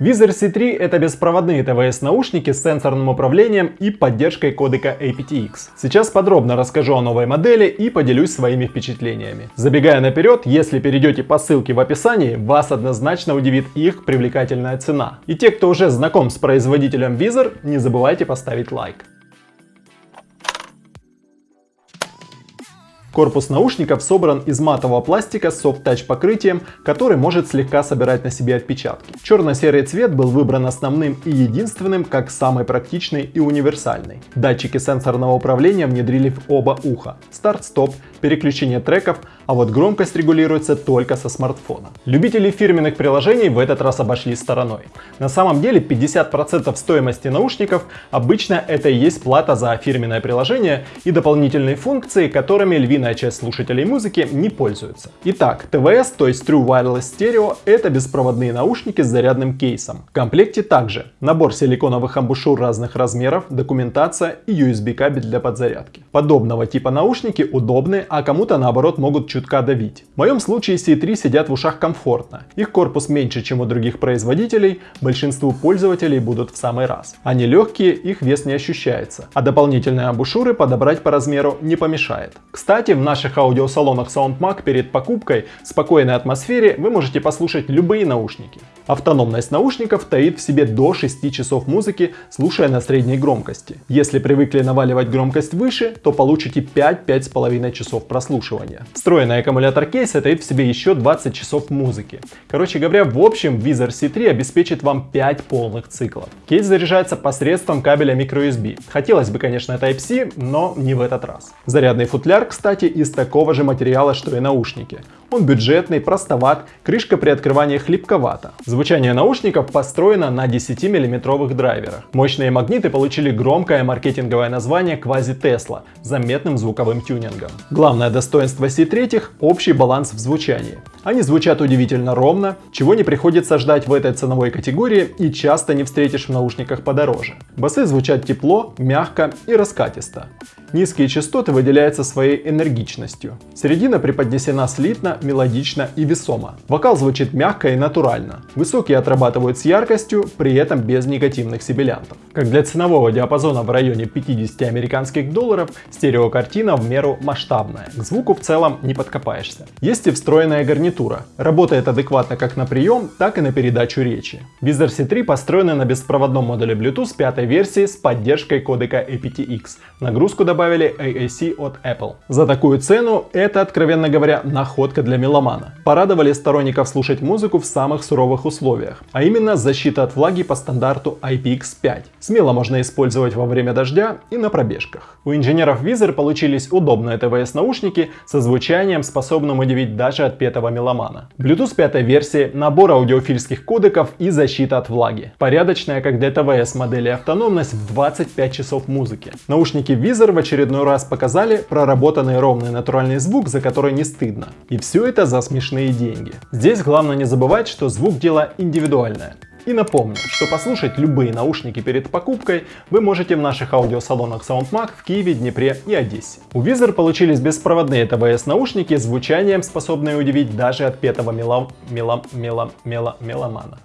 Визор C3 это беспроводные ТВС-наушники с сенсорным управлением и поддержкой кодека aptX. Сейчас подробно расскажу о новой модели и поделюсь своими впечатлениями. Забегая наперед, если перейдете по ссылке в описании, вас однозначно удивит их привлекательная цена. И те, кто уже знаком с производителем Визор, не забывайте поставить лайк. Корпус наушников собран из матового пластика с софт-тач покрытием, который может слегка собирать на себе отпечатки. Черно-серый цвет был выбран основным и единственным, как самый практичный и универсальный. Датчики сенсорного управления внедрили в оба уха. Старт-стоп, переключение треков, а вот громкость регулируется только со смартфона. Любители фирменных приложений в этот раз обошли стороной. На самом деле 50% стоимости наушников обычно это и есть плата за фирменное приложение и дополнительные функции, которыми львиная часть слушателей музыки не пользуется. Итак, TVS, то есть True Wireless Stereo, это беспроводные наушники с зарядным кейсом. В комплекте также набор силиконовых амбушюр разных размеров, документация и USB кабель для подзарядки. Подобного типа наушники удобны, а кому-то наоборот могут чутка давить. В моем случае C3 сидят в ушах комфортно. Их корпус меньше, чем у других производителей, большинству пользователей будут в самый раз. Они легкие, их вес не ощущается, а дополнительные амбушюры подобрать по размеру не помешает. Кстати, в наших аудиосалонах SoundMag перед покупкой в спокойной атмосфере вы можете послушать любые наушники. Автономность наушников таит в себе до 6 часов музыки, слушая на средней громкости. Если привыкли наваливать громкость выше, то получите 5-5,5 часов прослушивания. Встроенный аккумулятор кейса таит в себе еще 20 часов музыки. Короче говоря, в общем, Vizor C3 обеспечит вам 5 полных циклов. Кейс заряжается посредством кабеля microUSB. Хотелось бы, конечно, Type-C, но не в этот раз. Зарядный футляр, кстати, из такого же материала, что и наушники. Он бюджетный, простоват, крышка при открывании хлипковата. Звучание наушников построено на 10-мм драйверах. Мощные магниты получили громкое маркетинговое название Quasi Tesla с заметным звуковым тюнингом. Главное достоинство C3 – общий баланс в звучании. Они звучат удивительно ровно, чего не приходится ждать в этой ценовой категории и часто не встретишь в наушниках подороже. Басы звучат тепло, мягко и раскатисто. Низкие частоты выделяются своей энергичностью. Середина преподнесена слитно, мелодично и весомо. Вокал звучит мягко и натурально. Высокие отрабатывают с яркостью, при этом без негативных сибилянтов. Как для ценового диапазона в районе 50 американских долларов, стереокартина в меру масштабная. К звуку в целом не подкопаешься. Есть и встроенная гарнитура. Работает адекватно как на прием, так и на передачу речи. Vizor C3 построена на беспроводном модуле Bluetooth пятой версии с поддержкой кодека aptX. Нагрузку добавили AAC от Apple. За такую цену это, откровенно говоря, находка для меломана. Порадовали сторонников слушать музыку в самых суровых условиях, а именно защита от влаги по стандарту IPX5. Смело можно использовать во время дождя и на пробежках. У инженеров Vizor получились удобные ТВС наушники со звучанием, способным удивить даже отпетого меломана. Bluetooth 5 версии, набор аудиофильских кодеков и защита от влаги. Порядочная, как для ТВС модели автономность в 25 часов музыки. Наушники Vizor в очередной раз показали проработанный ровный натуральный звук, за который не стыдно. И все это за смешные деньги. Здесь главное не забывать, что звук дело индивидуальное. И напомню, что послушать любые наушники перед покупкой вы можете в наших аудиосалонах SoundMag в Киеве, Днепре и Одессе. У Vizor получились беспроводные ТВС наушники звучанием, способные удивить даже отпетого мелом... мелом... мелом... мелом... меломана.